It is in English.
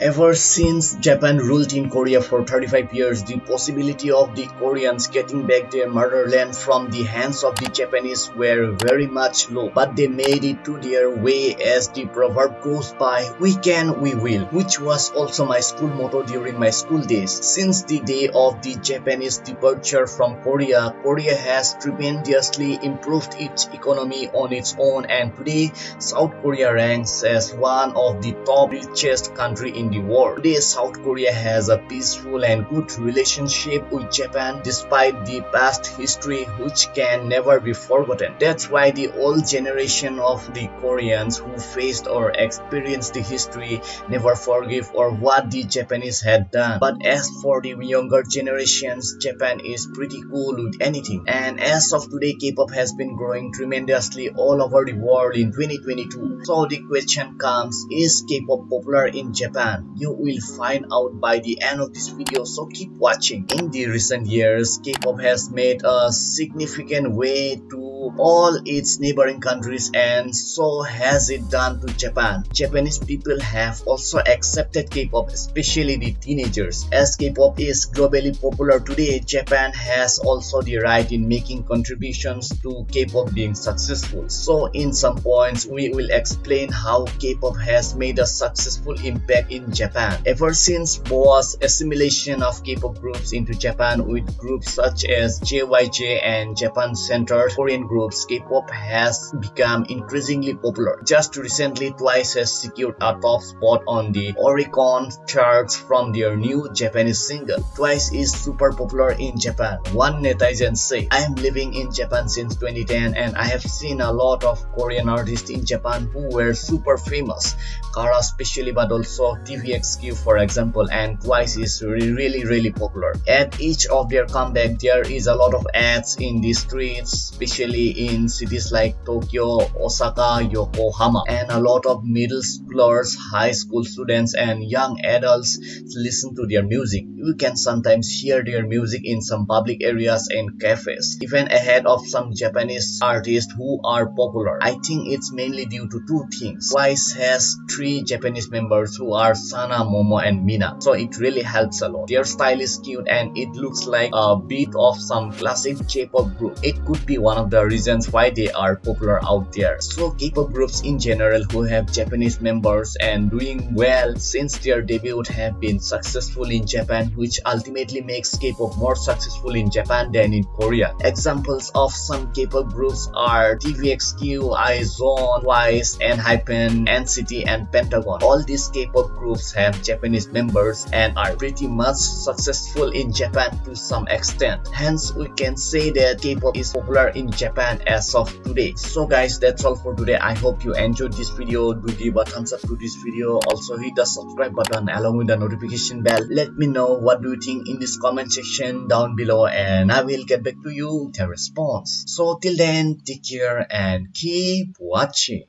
Ever since Japan ruled in Korea for 35 years, the possibility of the Koreans getting back their motherland from the hands of the Japanese were very much low. But they made it to their way as the proverb goes by, we can, we will, which was also my school motto during my school days. Since the day of the Japanese departure from Korea, Korea has tremendously improved its economy on its own and today South Korea ranks as one of the top richest country in the world. Today, South Korea has a peaceful and good relationship with Japan despite the past history which can never be forgotten. That's why the old generation of the Koreans who faced or experienced the history never forgive or what the Japanese had done. But as for the younger generations, Japan is pretty cool with anything. And as of today, K-pop has been growing tremendously all over the world in 2022. So the question comes, is K-pop popular in Japan? You will find out by the end of this video so keep watching. In the recent years k-pop has made a significant way to all its neighboring countries and so has it done to Japan. Japanese people have also accepted K-pop, especially the teenagers. As K-pop is globally popular today, Japan has also the right in making contributions to K-pop being successful. So in some points, we will explain how K-pop has made a successful impact in Japan. Ever since Boa's assimilation of K-pop groups into Japan with groups such as JYJ and Japan Center Korean groups, K-pop has become increasingly popular. Just recently, Twice has secured a top spot on the Oricon charts from their new Japanese single. Twice is super popular in Japan. One netizen say, I am living in Japan since 2010 and I have seen a lot of Korean artists in Japan who were super famous. Kara especially but also TVXQ for example and Twice is really really really popular. At each of their comeback there is a lot of ads in the streets especially in cities like Tokyo, Osaka, Yokohama, and a lot of middle schoolers, high school students, and young adults listen to their music. You can sometimes hear their music in some public areas and cafes, even ahead of some Japanese artists who are popular. I think it's mainly due to two things. Twice has three Japanese members who are Sana, Momo, and Mina, so it really helps a lot. Their style is cute and it looks like a bit of some classic J-pop group. It could be one of the reasons why they are popular out there. So K-pop groups in general who have Japanese members and doing well since their debut have been successful in Japan which ultimately makes K-pop more successful in Japan than in Korea. Examples of some K-pop groups are TVXQ, IZ*ONE, Twice, ENHYPEN, NCT and Pentagon. All these K-pop groups have Japanese members and are pretty much successful in Japan to some extent. Hence we can say that K-pop is popular in Japan as of today. So guys that's all for today. I hope you enjoyed this video. Do give a thumbs up to this video. Also hit the subscribe button along with the notification bell. Let me know what do you think in this comment section down below and i will get back to you with a response. So till then take care and keep watching